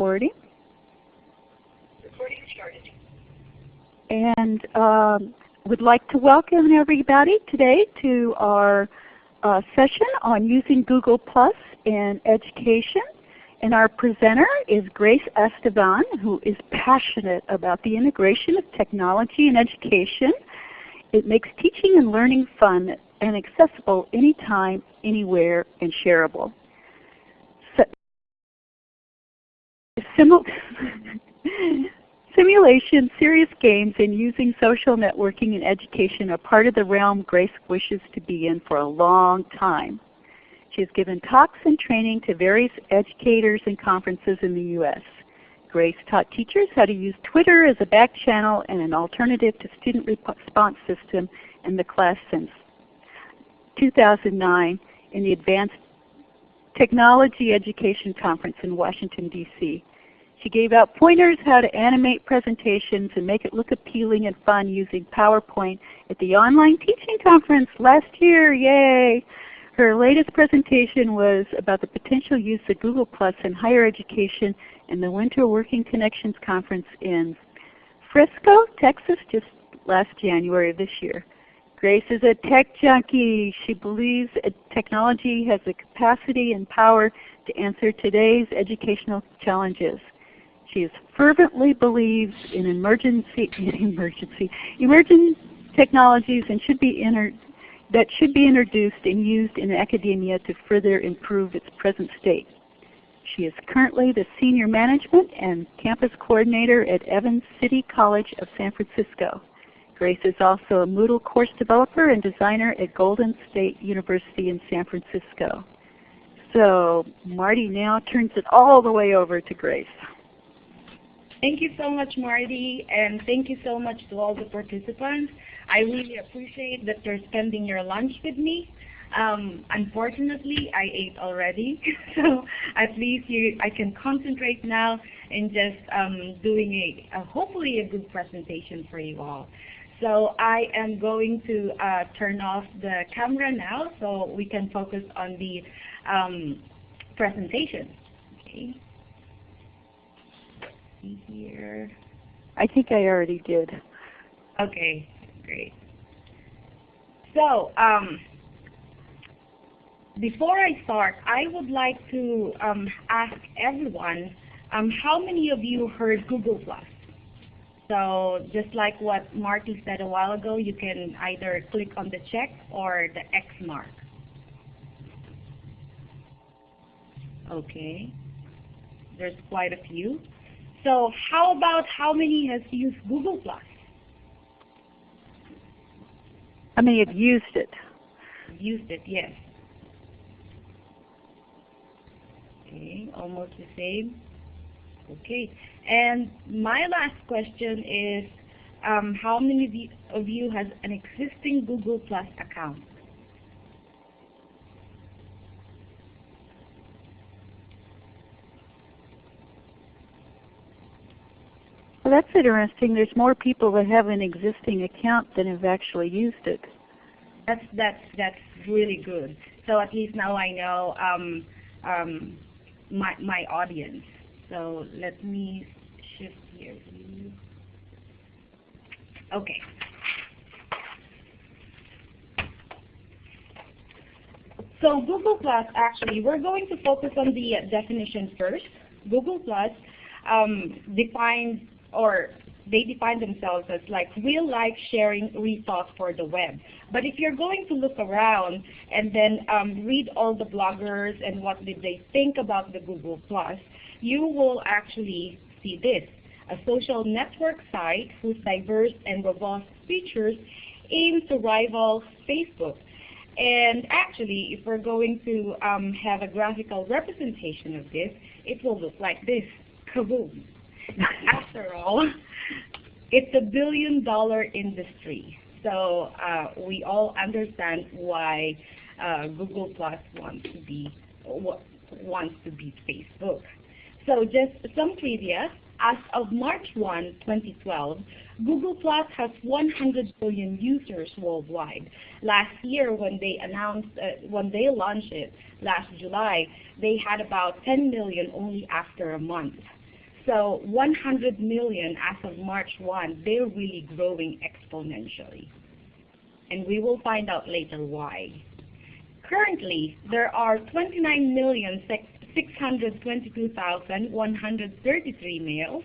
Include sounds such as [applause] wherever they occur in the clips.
recording. Recording started. And um, would like to welcome everybody today to our uh, session on using Google Plus in education. And our presenter is Grace Esteban, who is passionate about the integration of technology in education. It makes teaching and learning fun and accessible anytime, anywhere, and shareable. Simulation, serious games, and using social networking in education are part of the realm Grace wishes to be in for a long time. She has given talks and training to various educators and conferences in the U.S. Grace taught teachers how to use Twitter as a back channel and an alternative to student response system in the class since 2009 in the Advanced Technology Education Conference in Washington, D.C. She gave out pointers how to animate presentations and make it look appealing and fun using PowerPoint at the online teaching conference last year. Yay! Her latest presentation was about the potential use of Google Plus in higher education in the Winter Working Connections Conference in Frisco, Texas, just last January of this year. Grace is a tech junkie. She believes technology has the capacity and power to answer today's educational challenges. She fervently believes in emergency, [laughs] emergency, emerging technologies and should be that should be introduced and used in academia to further improve its present state. She is currently the Senior Management and Campus Coordinator at Evans City College of San Francisco. Grace is also a Moodle course developer and designer at Golden Gate University in San Francisco. So Marty now turns it all the way over to Grace. [laughs] Thank you so much, Marty, and thank you so much to all the participants. I really appreciate that you're spending your lunch with me. Um, unfortunately, I ate already, [laughs] so at least you, I can concentrate now in just um, doing a, a, hopefully a good presentation for you all. So I am going to uh, turn off the camera now so we can focus on the um, presentation. Okay see here. I think I already did. Okay, great. So, um, before I start, I would like to um, ask everyone, um, how many of you heard Google Plus? So just like what Marty said a while ago, you can either click on the check or the X mark. Okay, there's quite a few. So how about how many has used Google Plus? How many have used it? Used it, yes. Okay, almost the same. Okay, and my last question is, um, how many of you has an existing Google Plus account? That's interesting. There's more people that have an existing account than have actually used it. That's that's that's really good. So at least now I know um, um, my my audience. So let me shift here. Okay. So Google Plus, actually, we're going to focus on the definition first. Google Plus um, defines or they define themselves as like real life sharing resource for the web. But if you're going to look around and then um, read all the bloggers and what did they think about the Google Plus, you will actually see this, a social network site whose diverse and robust features aim to rival Facebook. And actually, if we're going to um, have a graphical representation of this, it will look like this, kaboom. [laughs] After all, it's a billion dollar industry. So uh, we all understand why uh, Google Plus wants to be wants to be Facebook. So just some trivia. As of March 1, 2012, Google Plus has 100 billion users worldwide. Last year, when they announced, uh, when they launched it last July, they had about 10 million only after a month. So 100 million as of March 1, they're really growing exponentially. And we will find out later why. Currently, there are 29,622,133 males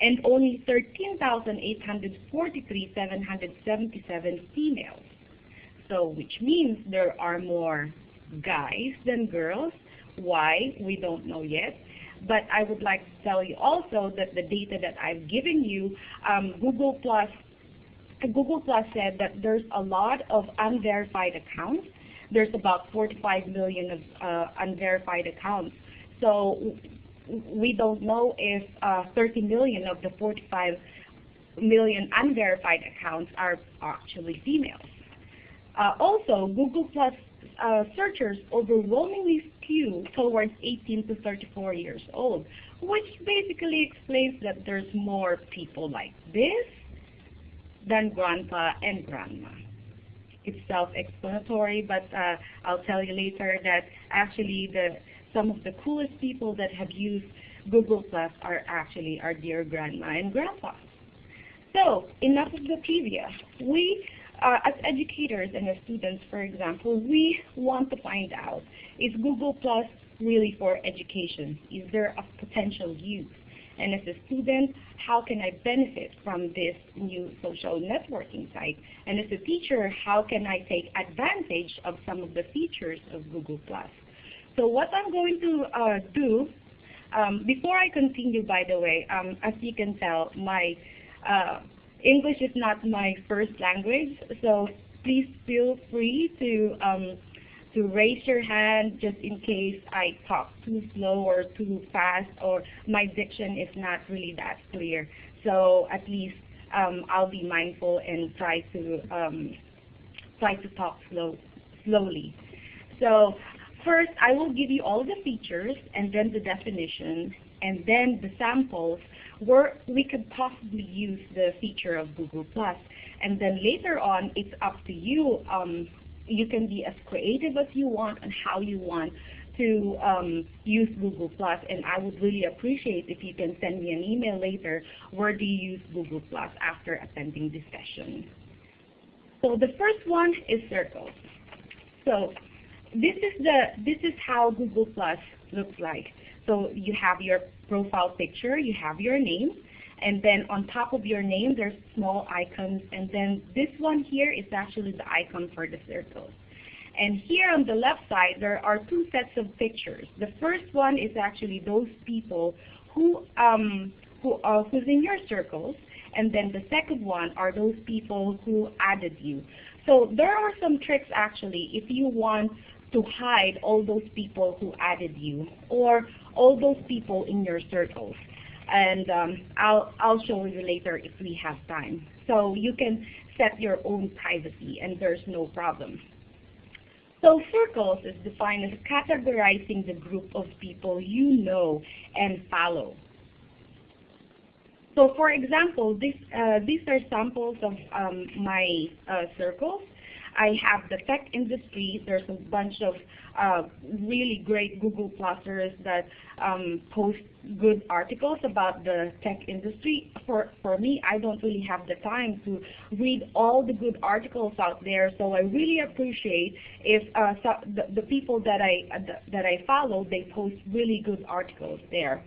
and only 13,843,777 females. So which means there are more guys than girls. Why? We don't know yet. But I would like to tell you also that the data that I've given you, um, Google Plus, Google Plus said that there's a lot of unverified accounts. There's about 45 million of uh, unverified accounts. So we don't know if uh, 30 million of the 45 million unverified accounts are actually females. Uh, also, Google Plus uh, searchers overwhelmingly skew towards 18 to 34 years old, which basically explains that there's more people like this than grandpa and grandma. It's self-explanatory, but uh, I'll tell you later that actually the some of the coolest people that have used Google Plus are actually our dear grandma and grandpa. So enough of the trivia. We uh, as educators and as students, for example, we want to find out, is Google Plus really for education? Is there a potential use? And as a student, how can I benefit from this new social networking site? And as a teacher, how can I take advantage of some of the features of Google Plus? So what I'm going to uh, do, um, before I continue, by the way, um, as you can tell, my uh, English is not my first language, so please feel free to um, to raise your hand just in case I talk too slow or too fast or my diction is not really that clear. So at least um, I'll be mindful and try to um, try to talk slow slowly. So first I will give you all the features and then the definition and then the samples we could possibly use the feature of Google+. And then later on, it's up to you. Um, you can be as creative as you want and how you want to um, use Google+. And I would really appreciate if you can send me an email later, where do you use Google+, after attending this session. So the first one is circles. So this is the this is how Google Plus looks like. So you have your profile picture, you have your name, and then on top of your name there's small icons, and then this one here is actually the icon for the circles. And here on the left side there are two sets of pictures. The first one is actually those people who um, who uh, who's in your circles, and then the second one are those people who added you. So there are some tricks actually if you want to hide all those people who added you or all those people in your circles. And um, I'll, I'll show you later if we have time. So you can set your own privacy and there's no problem. So circles is defined as categorizing the group of people you know and follow. So for example, this, uh, these are samples of um, my uh, circles. I have the tech industry. There's a bunch of uh, really great Google Plusers that um, post good articles about the tech industry. For, for me, I don't really have the time to read all the good articles out there, so I really appreciate if uh, so the, the people that I, uh, that I follow, they post really good articles there.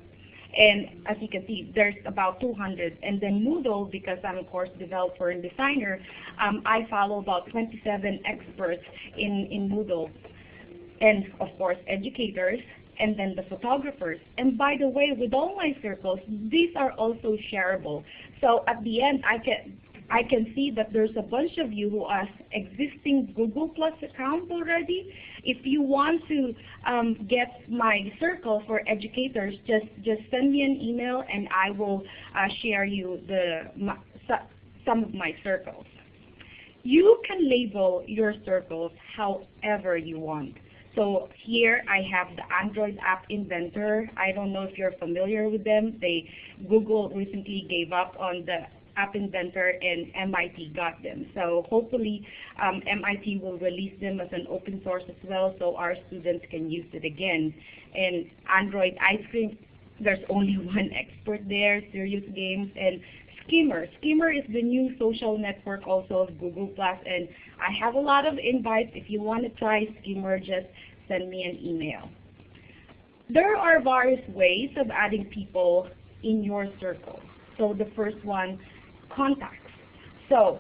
And as you can see, there's about 200. And then Moodle, because I'm a course developer and designer, um, I follow about 27 experts in, in Moodle. And of course, educators, and then the photographers. And by the way, with all my circles, these are also shareable. So at the end, I can I can see that there's a bunch of you who have existing Google Plus account already. If you want to um, get my circle for educators, just just send me an email and I will uh, share you the my, some of my circles. You can label your circles however you want. So here I have the Android App Inventor. I don't know if you're familiar with them. They Google recently gave up on the App Inventor and MIT got them. So hopefully um, MIT will release them as an open source as well so our students can use it again. And Android Ice Cream there's only [laughs] one expert there, Serious Games, and Schemer. Schemer is the new social network also of Google Plus, and I have a lot of invites. If you want to try Schemer, just send me an email. There are various ways of adding people in your circle. So the first one, contacts. So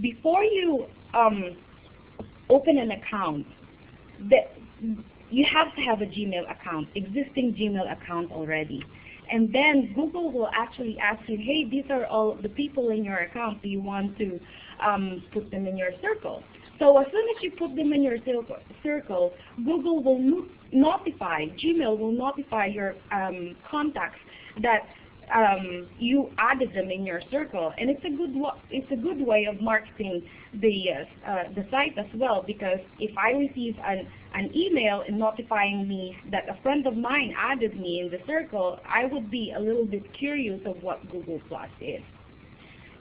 before you um, open an account, the, you have to have a Gmail account, existing Gmail account already. And then Google will actually ask you, hey, these are all the people in your account. Do you want to um, put them in your circle? So as soon as you put them in your circle, Google will notify, Gmail will notify your um, contacts that um, you added them in your circle, and it's a good it's a good way of marketing the uh, uh, the site as well. Because if I receive an an email notifying me that a friend of mine added me in the circle, I would be a little bit curious of what Google Plus is.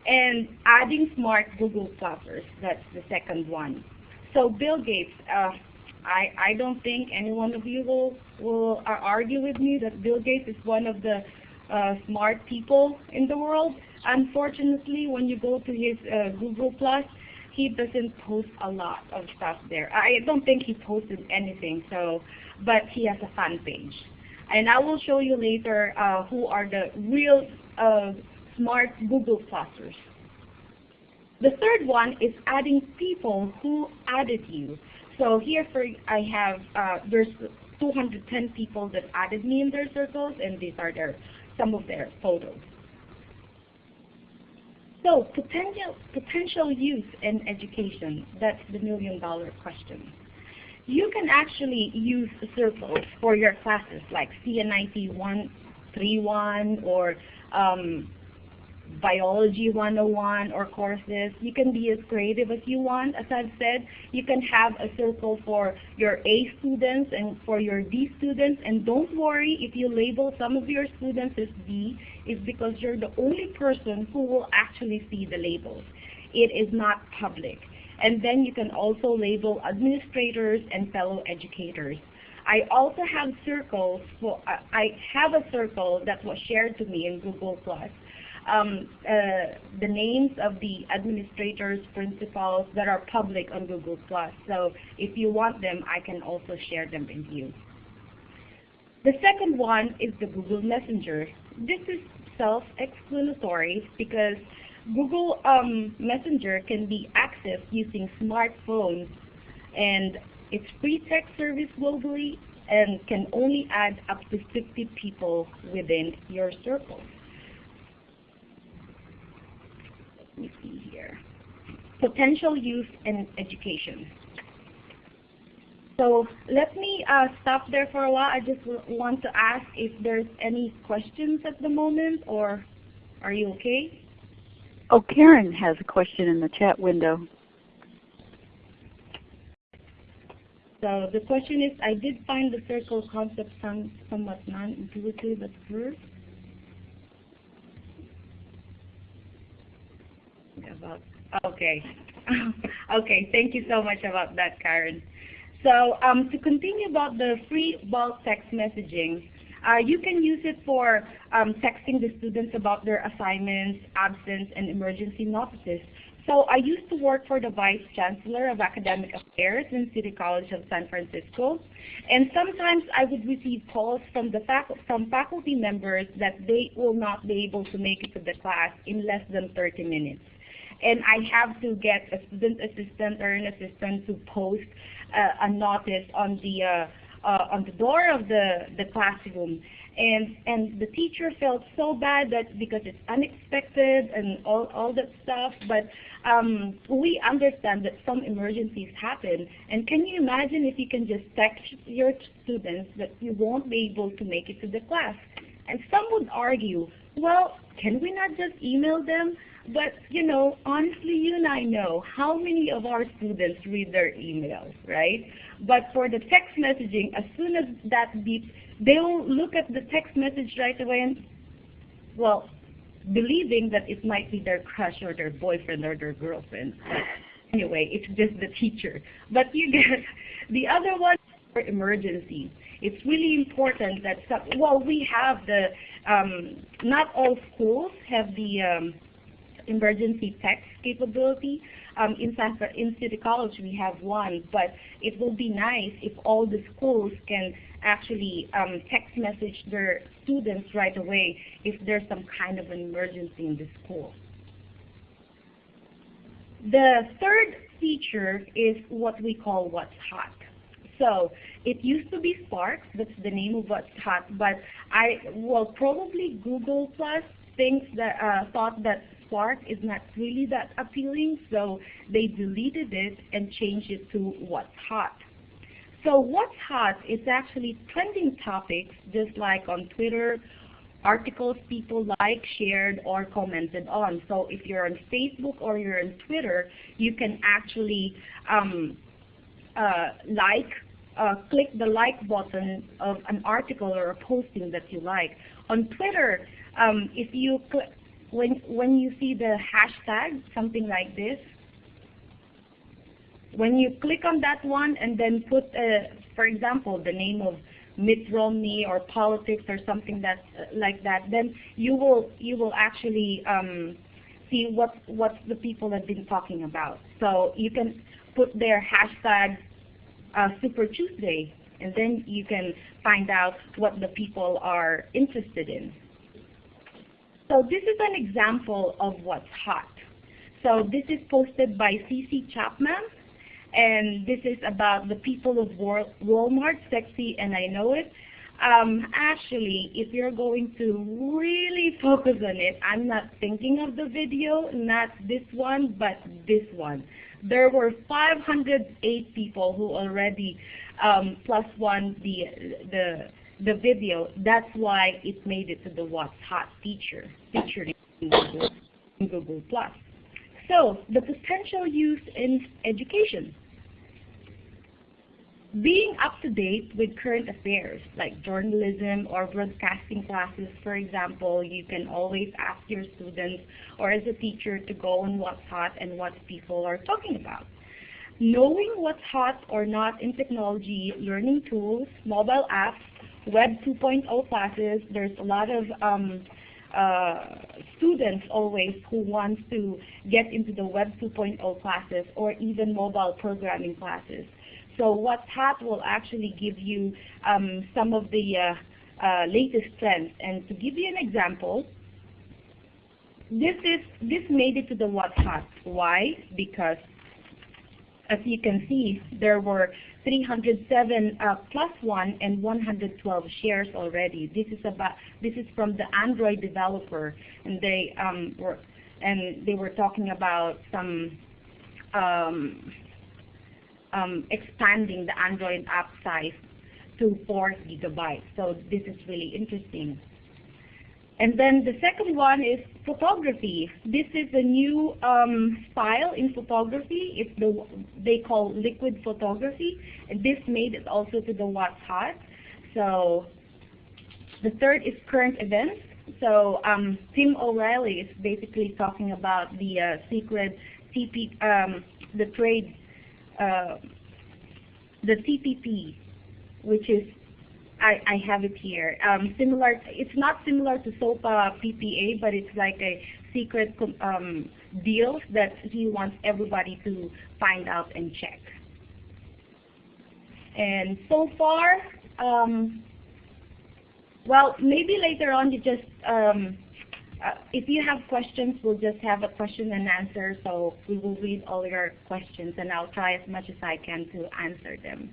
And adding smart Google Plusers, that's the second one. So Bill Gates, uh, I, I don't think any one of you will, will uh, argue with me that Bill Gates is one of the uh, smart people in the world. Unfortunately, when you go to his uh, Google Plus, he doesn't post a lot of stuff there. I don't think he posted anything, so, but he has a fan page. And I will show you later uh, who are the real uh, smart Google Plusers. The third one is adding people who added you. So here for I have, uh, there's 210 people that added me in their circles, and these are their some of their photos. So potential, potential use in education, that's the million dollar question. You can actually use circles for your classes like CNIT 131 or um, Biology 101 or courses. You can be as creative as you want. As I've said, you can have a circle for your A students and for your D students. And don't worry if you label some of your students as D, it's because you're the only person who will actually see the labels. It is not public. And then you can also label administrators and fellow educators. I also have circles, for, I have a circle that was shared to me in Google Plus um, uh, the names of the administrators, principals that are public on Google+. So if you want them, I can also share them with you. The second one is the Google Messenger. This is self-explanatory because Google um, Messenger can be accessed using smartphones and it's free text service globally and can only add up to 50 people within your circle. Me see here. Potential use in education. So let me uh, stop there for a while. I just want to ask if there's any questions at the moment, or are you okay? Oh, Karen has a question in the chat window. So the question is, I did find the circle concept some, somewhat non-intuitive at first. About okay [laughs] okay thank you so much about that Karen so um, to continue about the free bulk text messaging uh, you can use it for um, texting the students about their assignments, absence, and emergency notices. So I used to work for the Vice Chancellor of Academic Affairs in City College of San Francisco. And sometimes I would receive calls from, the fac from faculty members that they will not be able to make it to the class in less than 30 minutes and I have to get a student assistant or an assistant to post uh, a notice on the uh, uh, on the door of the the classroom. And and the teacher felt so bad that because it's unexpected and all all that stuff. But um, we understand that some emergencies happen. And can you imagine if you can just text your students that you won't be able to make it to the class? And some would argue, well, can we not just email them? But, you know, honestly, you and I know how many of our students read their emails, right? But for the text messaging, as soon as that beeps, they'll look at the text message right away and, well, believing that it might be their crush or their boyfriend or their girlfriend. Anyway, it's just the teacher. But you get [laughs] the other one for emergency. It's really important that, some, well, we have the, um, not all schools have the um, emergency text capability. Um, in, in City College, we have one, but it will be nice if all the schools can actually um, text message their students right away if there's some kind of an emergency in the school. The third feature is what we call What's Hot. So it used to be Spark, that's the name of What's Hot, but I, well, probably Google Plus thinks that, uh, thought that Spark is not really that appealing, so they deleted it and changed it to What's Hot. So What's Hot is actually trending topics, just like on Twitter articles people like, shared, or commented on. So if you're on Facebook or you're on Twitter, you can actually um, uh, like, uh, click the like button of an article or a posting that you like. On Twitter, um, if you click, when, when you see the hashtag, something like this, when you click on that one and then put, uh, for example, the name of Mitt Romney or politics or something that like that, then you will you will actually um, see what what the people have been talking about. So you can put their hashtag uh, Super Tuesday, and then you can find out what the people are interested in. So this is an example of what's hot. So this is posted by CC Chapman, and this is about the people of Walmart, sexy, and I know it. Um, actually, if you're going to really focus on it, I'm not thinking of the video, not this one, but this one. There were 508 people who already um, plus one the, the, the video. That's why it made it to the What's Hot feature, featured in Google, in Google Plus. So the potential use in education. Being up to date with current affairs like journalism or broadcasting classes, for example, you can always ask your students or as a teacher to go on what's hot and what people are talking about. Knowing what's hot or not in technology, learning tools, mobile apps, Web 2.0 classes, there's a lot of um, uh, students always who want to get into the Web 2.0 classes or even mobile programming classes. So What's Hot will actually give you um, some of the uh, uh, latest trends. And to give you an example, this is this made it to the What's Hot. Why? Because as you can see, there were 307 uh, plus one and 112 shares already. This is about this is from the Android developer, and they um, were and they were talking about some um, um, expanding the Android app size to 4 gigabytes. So this is really interesting. And then the second one is photography. This is a new um, style in photography. It's the they call liquid photography. And this made it also to the What's Hot. So the third is current events. So um, Tim O'Reilly is basically talking about the uh, secret CP, um, the trade, uh, the CPP, which is I, I have it here. Um, similar, it's not similar to SOPA PIPA, but it's like a secret um, deal that he wants everybody to find out and check. And so far, um, well, maybe later on you just, um, uh, if you have questions, we'll just have a question and answer. So we will read all your questions, and I'll try as much as I can to answer them.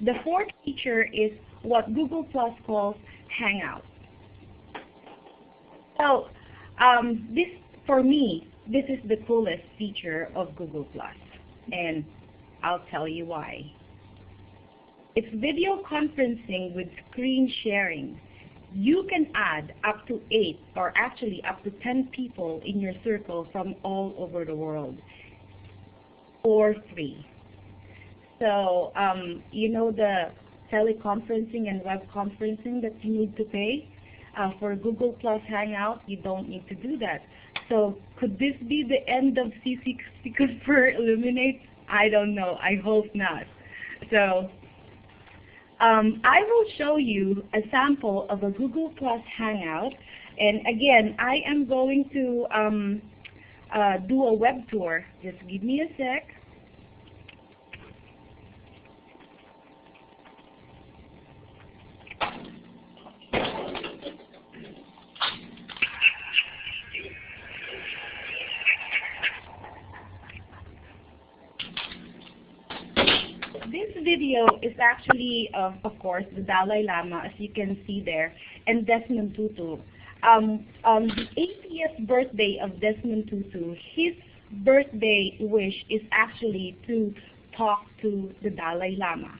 The fourth feature is what Google Plus calls Hangout. So um, this, for me, this is the coolest feature of Google Plus, and I'll tell you why. It's video conferencing with screen sharing. You can add up to eight, or actually up to 10 people in your circle from all over the world for free. So um, you know the teleconferencing and web conferencing that you need to pay? Uh, for Google Plus Hangout, you don't need to do that. So could this be the end of CCC Confer Elluminate? I don't know. I hope not. So um, I will show you a sample of a Google Plus Hangout. And again, I am going to um, uh, do a web tour. Just give me a sec. This video is actually, of, of course, the Dalai Lama, as you can see there, and Desmond Tutu. Um, on the 80th birthday of Desmond Tutu, his birthday wish is actually to talk to the Dalai Lama.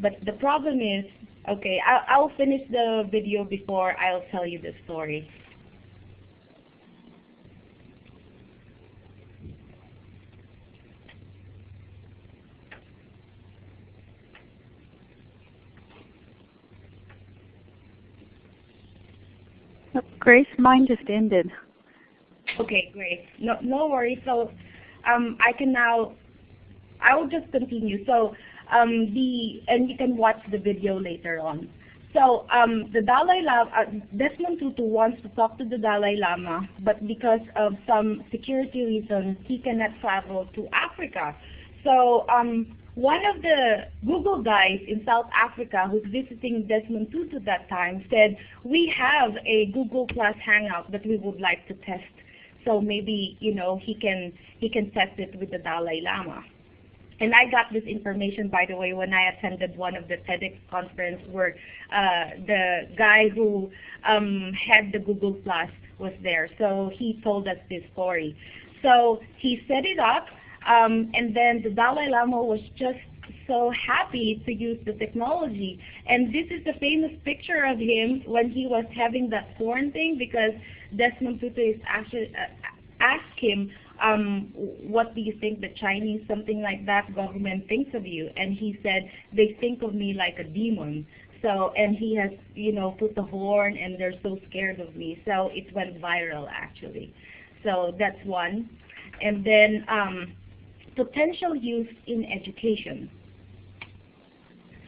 But the problem is, okay, I'll, I'll finish the video before I'll tell you the story. Oh, Grace, mine just ended. Okay, great. No, no worries. So, um, I can now, I will just continue. So, um, the, and you can watch the video later on. So, um, the Dalai Lama, uh, Desmond Tutu wants to talk to the Dalai Lama, but because of some security reasons, he cannot travel to Africa. So, um, one of the Google guys in South Africa who's visiting Desmond Tutu that time said, we have a Google Plus Hangout that we would like to test. So maybe, you know, he can, he can test it with the Dalai Lama. And I got this information, by the way, when I attended one of the TEDx conference where uh, the guy who um, had the Google Plus was there. So he told us this story. So he set it up, um, and then the Dalai Lama was just so happy to use the technology. And this is the famous picture of him when he was having that horn thing because Desmond Tutu is actually uh, asked him, um, what do you think the Chinese, something like that, government thinks of you? And he said, they think of me like a demon. So, and he has, you know, put the horn and they're so scared of me. So it went viral actually. So that's one. And then um, potential use in education.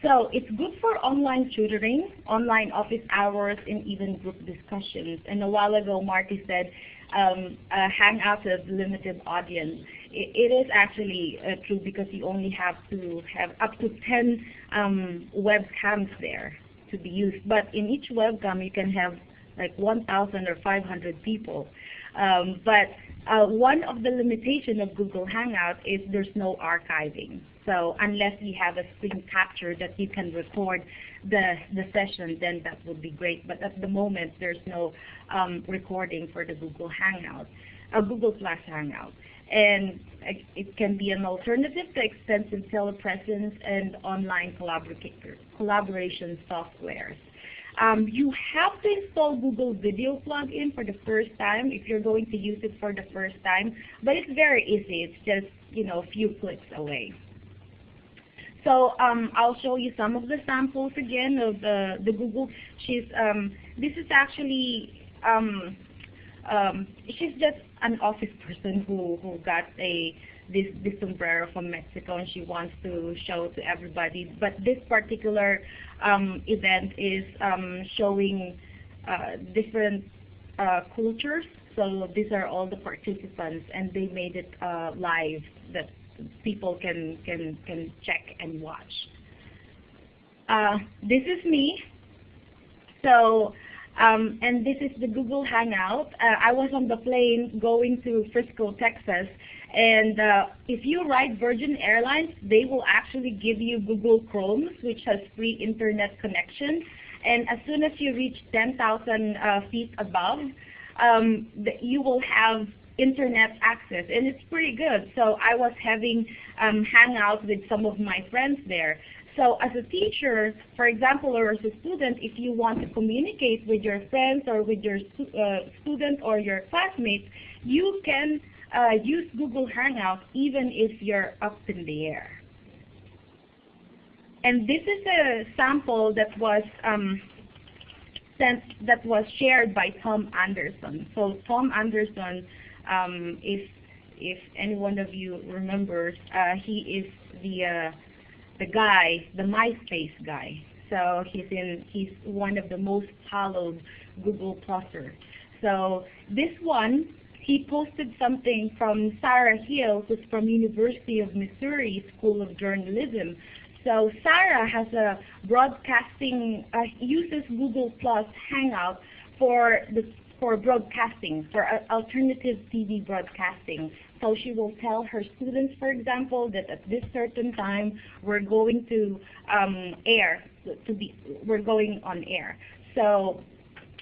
So it's good for online tutoring, online office hours, and even group discussions. And a while ago, Marty said um, uh, Hangouts has limited audience. It, it is actually uh, true because you only have to have up to 10 um, webcams there to be used. But in each webcam, you can have like 1,000 or 500 people. Um, but uh, one of the limitations of Google Hangout is there's no archiving. So unless you have a screen capture that you can record the, the session, then that would be great. But at the moment, there's no um, recording for the Google Hangout, uh, Google Plus Hangout. And it can be an alternative to extensive telepresence and online collaboration softwares. Um, you have to install Google Video plugin for the first time if you're going to use it for the first time, but it's very easy. It's just you know a few clicks away. So um, I'll show you some of the samples again of the, the Google. She's um, this is actually um, um, she's just an office person who who got a this this sombrero from Mexico and she wants to show to everybody. But this particular um, event is um, showing uh, different uh, cultures. So these are all the participants, and they made it uh, live that people can can can check and watch. Uh, this is me. So. Um, and this is the Google Hangout. Uh, I was on the plane going to Frisco, Texas, and uh, if you ride Virgin Airlines, they will actually give you Google Chrome, which has free internet connection. And as soon as you reach 10,000 uh, feet above, um, you will have internet access, and it's pretty good. So I was having um, hangouts with some of my friends there. So as a teacher, for example, or as a student, if you want to communicate with your friends or with your uh, student or your classmates, you can uh, use Google Hangout even if you're up in the air. And this is a sample that was um, sent, that was shared by Tom Anderson. So Tom Anderson, um, if if any one of you remembers, uh, he is the uh, the guy, the MySpace guy. So he's in he's one of the most followed Google Pluser. So this one, he posted something from Sarah Hill, who's from University of Missouri School of Journalism. So Sarah has a broadcasting, uh, uses Google Plus Hangout for the for broadcasting, for uh, alternative TV broadcasting. So she will tell her students, for example, that at this certain time we're going to um, air, to be, we're going on air. So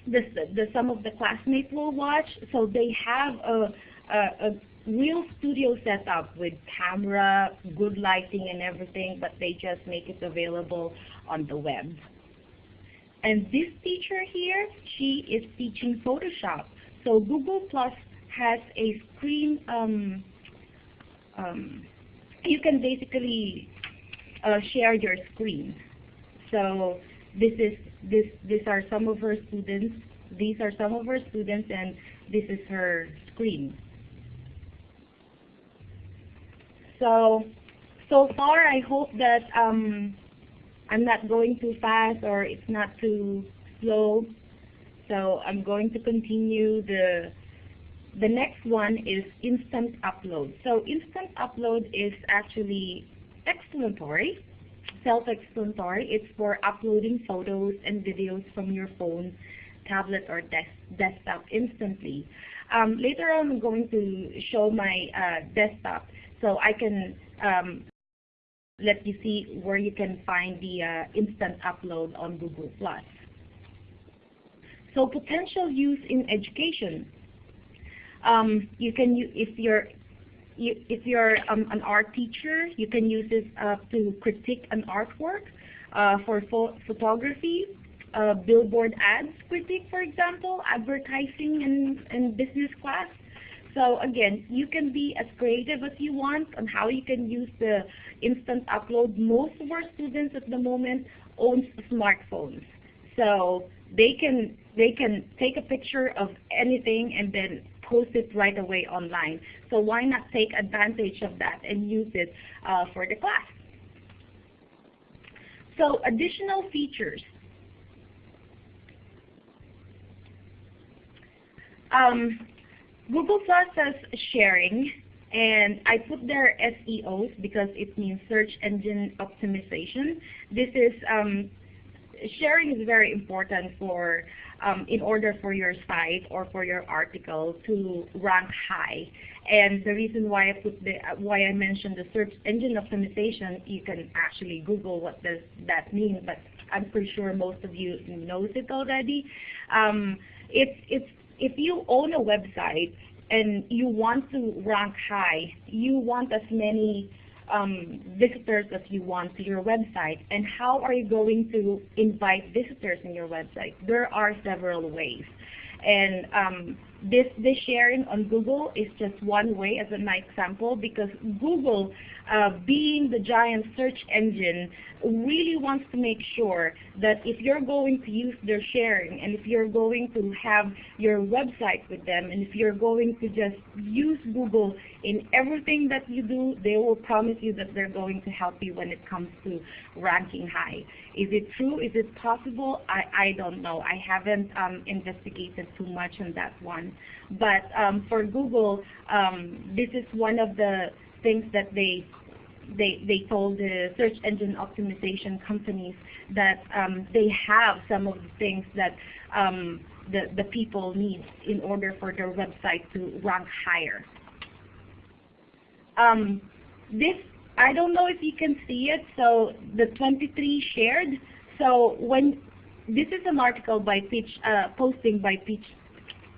the, the, some of the classmates will watch. So they have a, a, a real studio setup with camera, good lighting and everything, but they just make it available on the web. And this teacher here, she is teaching Photoshop. So Google Plus has a screen, um, um, you can basically uh, share your screen. So this is this these are some of her students. These are some of her students, and this is her screen. So so far, I hope that um, I'm not going too fast or it's not too slow. So I'm going to continue. The, the next one is instant upload. So instant upload is actually explanatory, self-explanatory. It's for uploading photos and videos from your phone, tablet, or des desktop instantly. Um, later on, I'm going to show my uh, desktop so I can um, let you see where you can find the uh, instant upload on Google+. So potential use in education. Um, you can, if you're you, if you're um, an art teacher, you can use this uh, to critique an artwork uh, for pho photography, uh, billboard ads critique, for example, advertising in, in business class. So again, you can be as creative as you want on how you can use the instant upload. Most of our students at the moment own smartphones. So they can they can take a picture of anything and then post it right away online. So why not take advantage of that and use it uh, for the class? So additional features. Um, Google Plus says sharing, and I put there SEOs because it means search engine optimization. This is um, sharing is very important for um, in order for your site or for your article to rank high. And the reason why I put the why I mentioned the search engine optimization, you can actually Google what does that mean, but I'm pretty sure most of you knows it already. Um, it's it's if you own a website and you want to rank high, you want as many um, visitors as you want to your website. And how are you going to invite visitors in your website? There are several ways. And um, this, this sharing on Google is just one way as an example because Google, uh, being the giant search engine, really wants to make sure that if you're going to use their sharing and if you're going to have your website with them and if you're going to just use Google in everything that you do, they will promise you that they're going to help you when it comes to ranking high. Is it true? Is it possible? I, I don't know. I haven't um, investigated too much on that one. But um, for Google, um, this is one of the things that they they, they told the search engine optimization companies that um, they have some of the things that um, the, the people need in order for their website to rank higher. Um, this, I don't know if you can see it, so the 23 shared. So when, this is an article by Peach, uh, posting by Peach,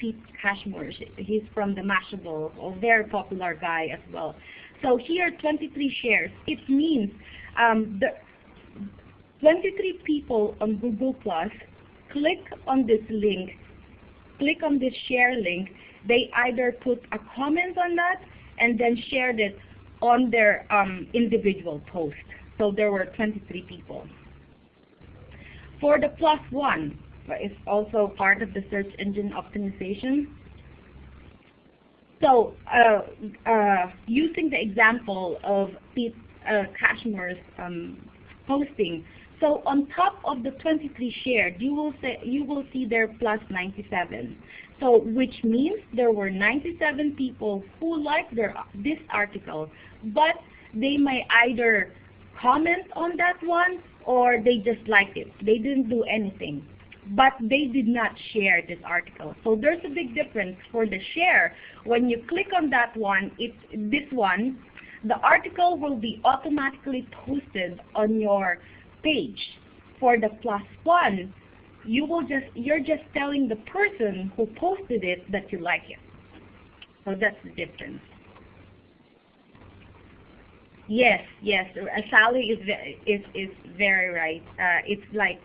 Pete Cashmore. He's from the Mashable, a very popular guy as well. So here, 23 shares. It means um, the 23 people on Google Plus click on this link, click on this share link. They either put a comment on that and then shared it on their um, individual post. So there were 23 people. For the plus one, it's also part of the search engine optimization. So uh, uh, using the example of Pete, uh, Cashmore's um, posting. So on top of the 23 shared, you will say you will see there plus 97. So which means there were 97 people who liked their, this article, but they may either comment on that one or they just liked it. They didn't do anything. But they did not share this article. So there's a big difference for the share. When you click on that one, it, this one, the article will be automatically posted on your page. For the plus one, you will just you're just telling the person who posted it that you like it. So that's the difference. Yes, yes. Uh, Sally is is is very right. Uh, it's like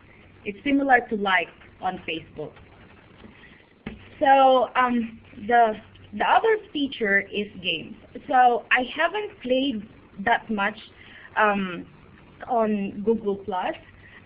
it's similar to like on Facebook. So um, the the other feature is games. So I haven't played that much um, on Google Plus.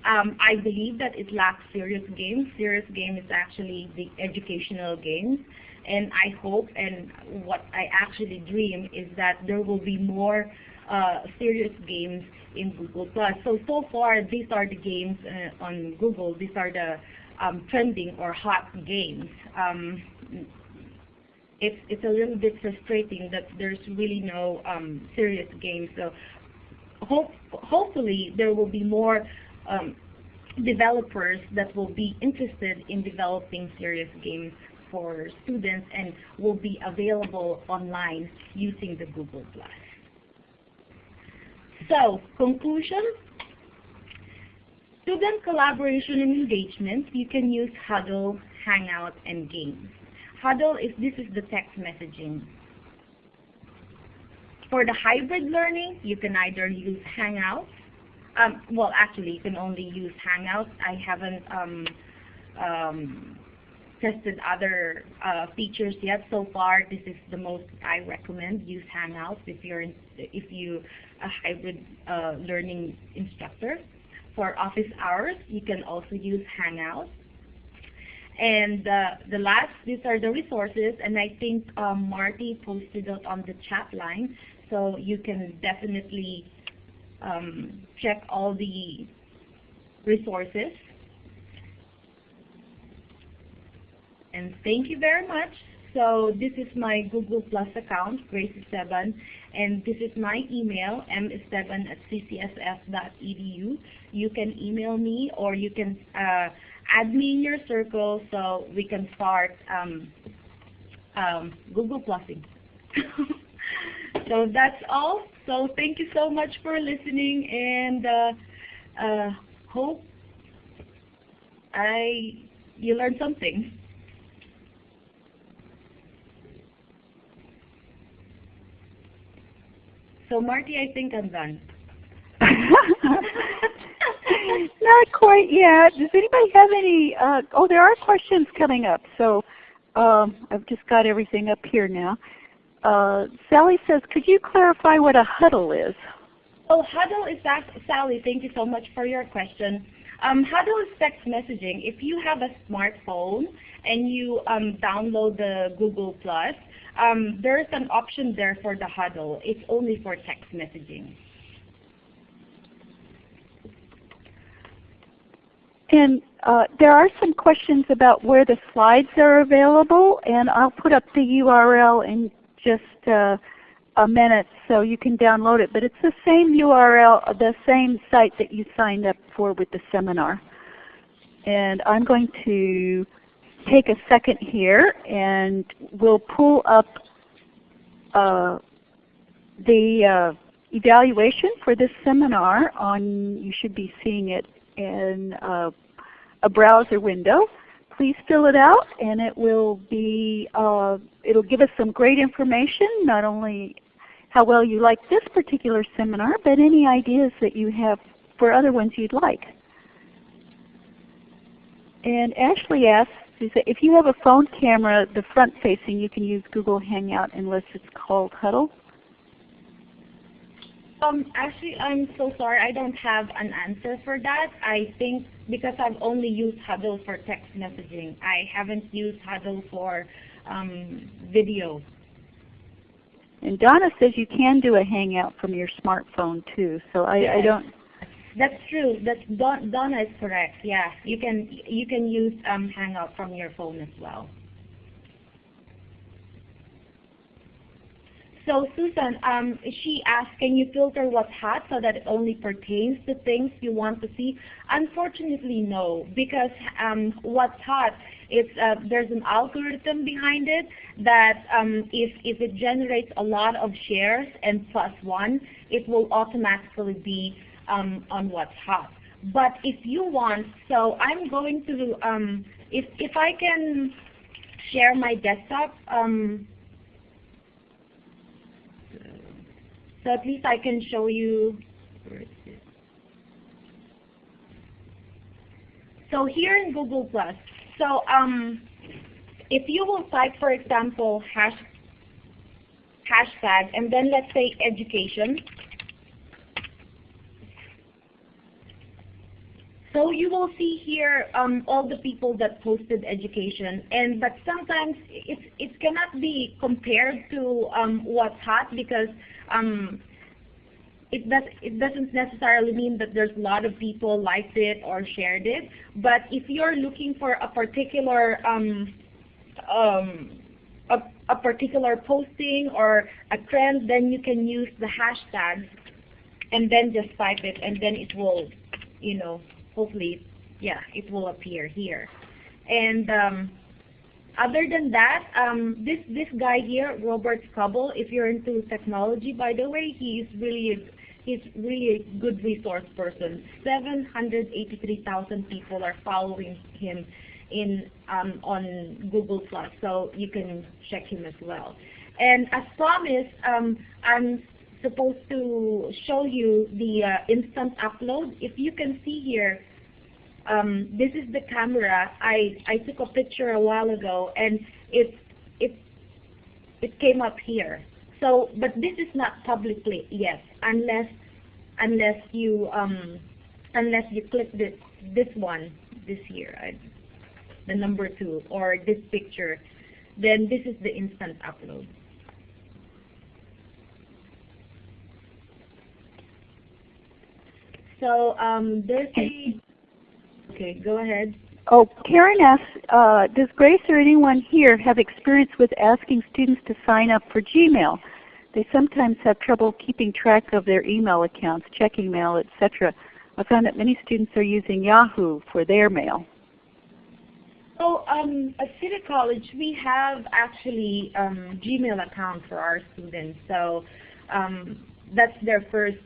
Um, I believe that it lacks serious games. Serious game is actually the educational games. And I hope and what I actually dream is that there will be more uh, serious games in Google+. So, so far, these are the games uh, on Google. These are the um, trending or hot games. Um, it's, it's a little bit frustrating that there's really no um, serious games. So hope, hopefully there will be more um, developers that will be interested in developing serious games for students and will be available online using the Google+. So, conclusion, student collaboration and engagement, you can use Huddle, Hangout, and Games. Huddle is, this is the text messaging. For the hybrid learning, you can either use Hangouts um, well, actually, you can only use Hangouts. I haven't um, um, tested other uh, features yet. So far, this is the most I recommend. Use Hangouts if you're in, if you a hybrid uh, learning instructor. For office hours, you can also use Hangouts. And uh, the last, these are the resources, and I think um, Marty posted it on the chat line, so you can definitely um, check all the resources. And thank you very much. So this is my Google Plus account, Grace Esteban, and this is my email, mesteban at ccsf.edu. You can email me or you can uh, add me in your circle so we can start um, um, Google Plusing. [laughs] so that's all. So thank you so much for listening and uh, uh, hope I you learned something. So Marty, I think I'm done. [laughs] Not quite yet. Does anybody have any? Uh, oh, there are questions coming up. So um, I've just got everything up here now. Uh, Sally says, could you clarify what a huddle is? Oh, huddle is that, Sally, thank you so much for your question. Um, huddle is text messaging. If you have a smartphone and you um, download the Google Plus, um, there's an option there for the huddle. It's only for text messaging. And uh, there are some questions about where the slides are available, and I'll put up the URL in just uh, a minute so you can download it. But it's the same URL, the same site that you signed up for with the seminar. And I'm going to take a second here and we'll pull up uh, the uh, evaluation for this seminar on, you should be seeing it in uh, a browser window please fill it out and it will be, uh, it'll give us some great information, not only how well you like this particular seminar, but any ideas that you have for other ones you'd like. And Ashley asks, if you have a phone camera, the front facing, you can use Google Hangout unless it's called Huddle. Um, actually, I'm so sorry. I don't have an answer for that. I think because I've only used Huddle for text messaging. I haven't used Huddle for um, video. And Donna says you can do a Hangout from your smartphone too. So I, I don't. That's true. That's Don, Donna is correct. Yeah, you can you can use um, Hangout from your phone as well. So Susan, um, she asked, can you filter what's hot so that it only pertains to things you want to see? Unfortunately, no, because um, what's hot, it's, uh, there's an algorithm behind it that um, if, if it generates a lot of shares and plus one, it will automatically be um, on what's hot. But if you want, so I'm going to, um, if, if I can share my desktop, um, so at least I can show you? So here in Google Plus, so um, if you will type, for example, hash, hashtag, and then let's say education, So you will see here um, all the people that posted education, and but sometimes it it cannot be compared to um, what's hot because um, it does it doesn't necessarily mean that there's a lot of people liked it or shared it. But if you're looking for a particular um, um, a, a particular posting or a trend, then you can use the hashtag and then just type it, and then it will, you know, hopefully, yeah, it will appear here. And um, other than that, um, this this guy here, Robert Scoble, if you're into technology, by the way, he's really a, he's really a good resource person. 783,000 people are following him in um, on Google Plus, so you can check him as well. And as promised, um, I'm supposed to show you the uh, instant upload. If you can see here, um, this is the camera. I, I took a picture a while ago and it, it, it came up here. So, but this is not publicly yet unless, unless you, um, unless you click this, this one, this here, I, the number two, or this picture, then this is the instant upload. So um, there's a, okay, go ahead. Oh, Karen asks, uh, does Grace or anyone here have experience with asking students to sign up for Gmail? They sometimes have trouble keeping track of their email accounts, checking mail, etc. I found that many students are using Yahoo for their mail. So um, at City College, we have actually um, Gmail account for our students. So um, that's their first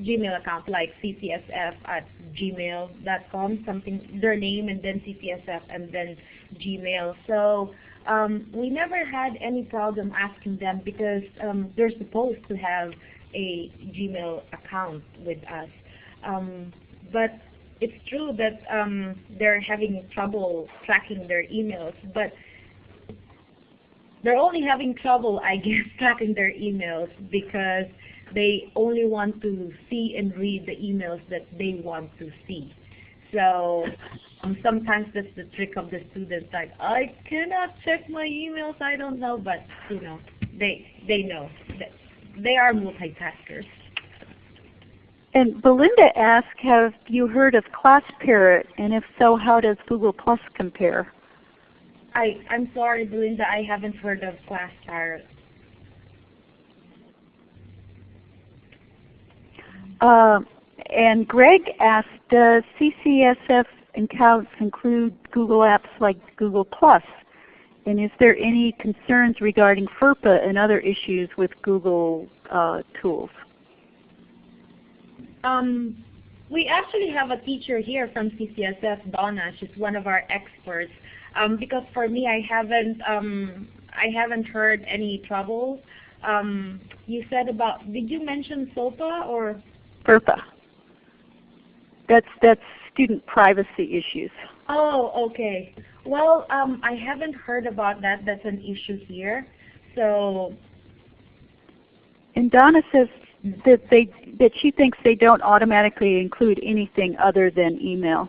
Gmail account, like ccsf at gmail.com, something their name and then ccsf and then Gmail. So um, we never had any problem asking them because um, they're supposed to have a Gmail account with us. Um, but it's true that um, they're having trouble tracking their emails, but they're only having trouble, I guess, [laughs] tracking their emails because they only want to see and read the emails that they want to see. So um, sometimes that's the trick of the students, like, I cannot check my emails, I don't know, but, you know, they, they know. that They are multitaskers. And Belinda asked, have you heard of ClassParrot? And if so, how does Google Plus compare? I, I'm sorry, Belinda, I haven't heard of ClassParrot. Uh, and Greg asked, does CCSF accounts include Google apps like Google Plus? And is there any concerns regarding FERPA and other issues with Google uh, tools? Um, we actually have a teacher here from CCSF, Donna. She's one of our experts. Um, because for me, I haven't um, I haven't heard any troubles. Um, you said about did you mention SOPA or FERPA. That's that's student privacy issues. Oh, okay. Well, um, I haven't heard about that. That's an issue here. So, And Donna says that they that she thinks they don't automatically include anything other than email.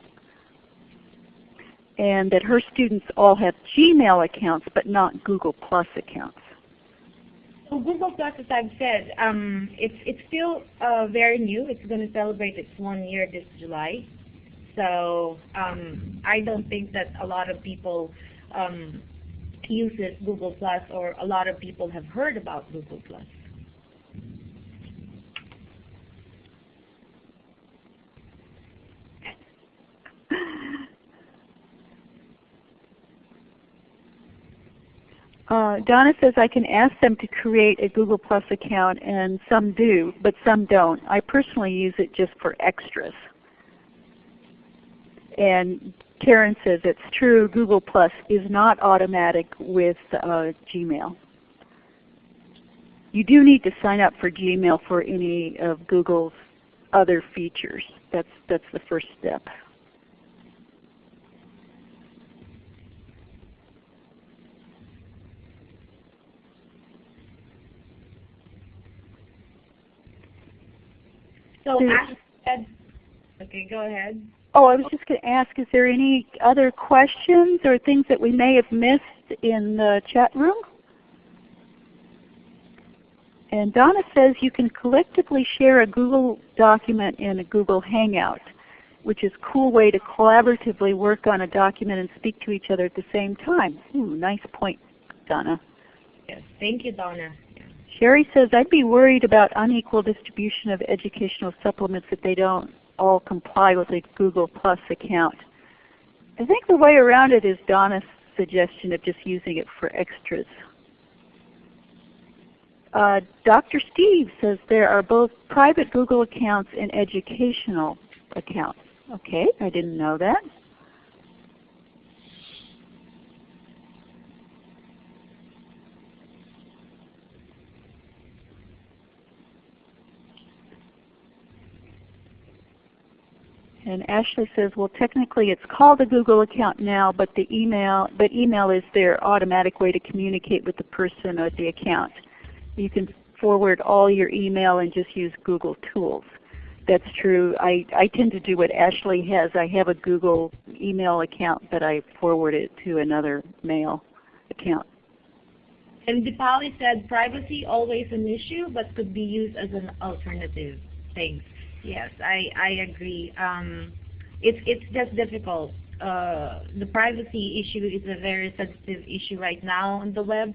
And that her students all have Gmail accounts but not Google Plus accounts. So Google Plus, as I've said, um, it's it's still uh, very new. It's going to celebrate its one year this July. So um, I don't think that a lot of people um, uses Google Plus, or a lot of people have heard about Google Plus. Uh, Donna says I can ask them to create a Google Plus account and some do, but some don't. I personally use it just for extras. And Karen says it's true, Google Plus is not automatic with uh, Gmail. You do need to sign up for Gmail for any of Google's other features. That's, that's the first step. So Ash said, okay, go ahead. Oh, I was just going to ask, is there any other questions or things that we may have missed in the chat room? And Donna says you can collectively share a Google document in a Google Hangout, which is a cool way to collaboratively work on a document and speak to each other at the same time. Ooh, nice point, Donna. Yes, thank you, Donna. Sherry says, I'd be worried about unequal distribution of educational supplements if they don't all comply with a Google Plus account. I think the way around it is Donna's suggestion of just using it for extras. Uh, Dr. Steve says there are both private Google accounts and educational accounts. Okay, I didn't know that. And Ashley says, well technically it's called a Google account now, but the email but email is their automatic way to communicate with the person or the account. You can forward all your email and just use Google Tools. That's true. I, I tend to do what Ashley has. I have a Google email account, but I forward it to another mail account. And Dipali said privacy always an issue, but could be used as an alternative. Thanks. Yes, I, I agree. Um, it's, it's just difficult. Uh, the privacy issue is a very sensitive issue right now on the web,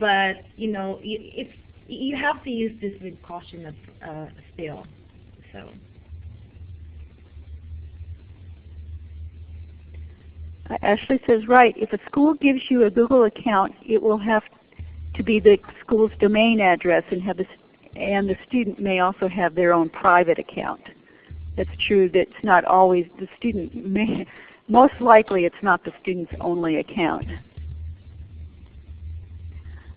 but you know, it's, you have to use this with caution uh, still. So. Ashley says, right, if a school gives you a Google account, it will have to be the school's domain address and have the and the student may also have their own private account. That's true. That's not always the student may, most likely it's not the student's only account.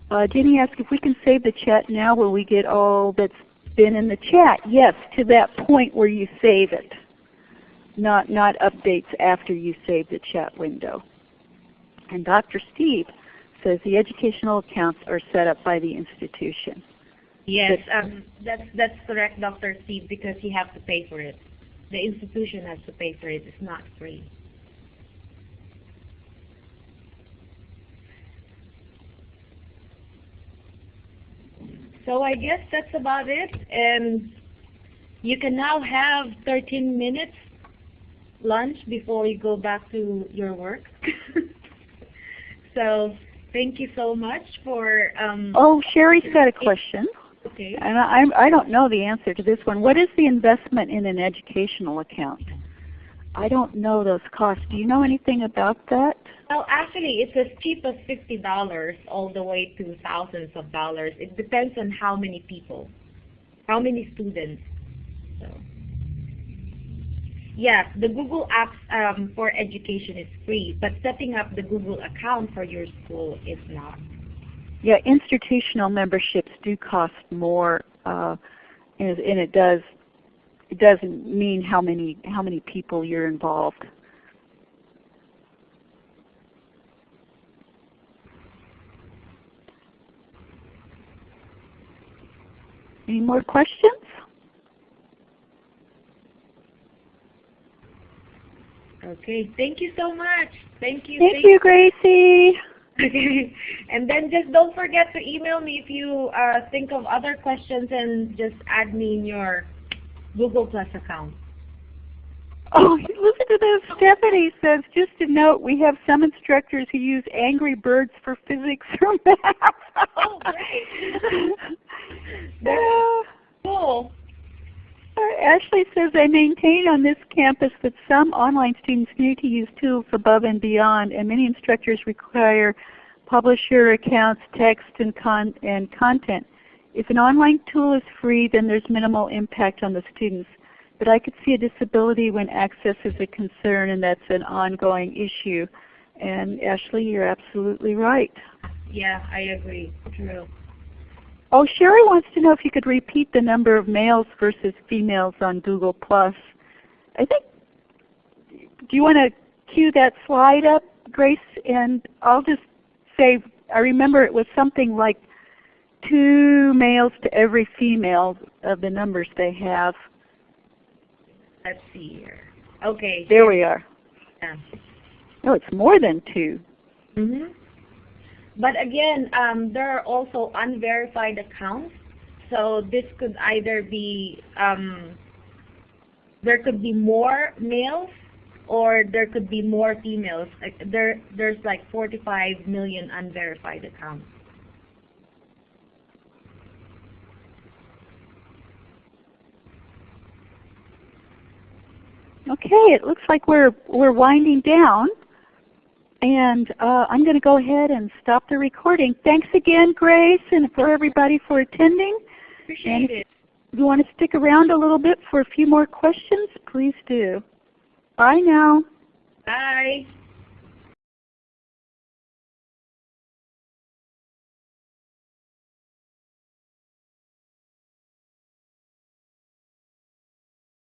Uh, Jenny asked if we can save the chat now where we get all that's been in the chat. Yes, to that point where you save it. Not, not updates after you save the chat window. And Dr. Steve says the educational accounts are set up by the institution. Yes, um, that's that's correct, Dr. Steve, because you have to pay for it. The institution has to pay for it. It's not free. So I guess that's about it. And you can now have 13 minutes lunch before you go back to your work. [laughs] so thank you so much for. Um, oh, Sherry's got a question. Okay. And I, I don't know the answer to this one. What is the investment in an educational account? I don't know those costs. Do you know anything about that? Well, actually, it's as cheap as fifty dollars all the way to thousands of dollars. It depends on how many people, how many students. So, yes, the Google Apps um, for education is free, but setting up the Google account for your school is not. Yeah, institutional memberships do cost more, uh, and, and it does it doesn't mean how many how many people you're involved. Any more questions? Okay, thank you so much. Thank you. Thank you, Gracie. Okay. [laughs] And then just don't forget to email me if you uh, think of other questions and just add me in your Google Plus account. Oh, listen to this. Stephanie says, just a note, we have some instructors who use Angry Birds for physics or math. Oh, great. [laughs] Yeah. Cool. Uh, Ashley says, I maintain on this campus that some online students need to use tools above and beyond, and many instructors require publisher accounts, text, and, con and content. If an online tool is free, then there's minimal impact on the students. But I could see a disability when access is a concern, and that's an ongoing issue. And Ashley, you're absolutely right. Yeah, I agree. True. Oh, Sherry wants to know if you could repeat the number of males versus females on Google Plus. I think, do you want to cue that slide up, Grace? And I'll just say, I remember it was something like two males to every female of the numbers they have. Let's see here. Okay. There we are. Yeah. No, it's more than two. hmm But again, um, there are also unverified accounts. So this could either be, um, there could be more males or there could be more females. Like there, there's like 45 million unverified accounts. Okay, it looks like we're we're winding down, and uh, I'm going to go ahead and stop the recording. Thanks again, Grace, and for everybody for attending. Appreciate it. If you want to stick around a little bit for a few more questions, please do. Bye now. Bye.